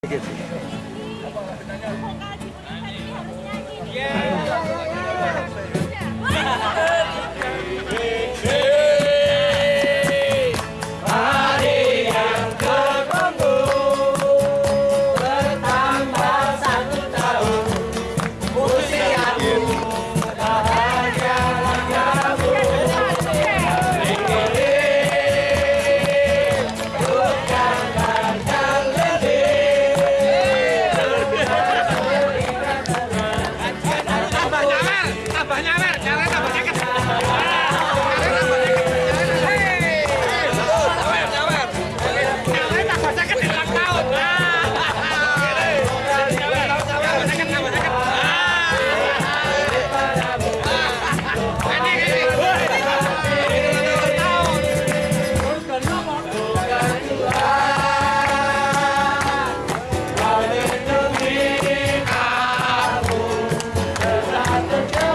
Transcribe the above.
Yeah. at the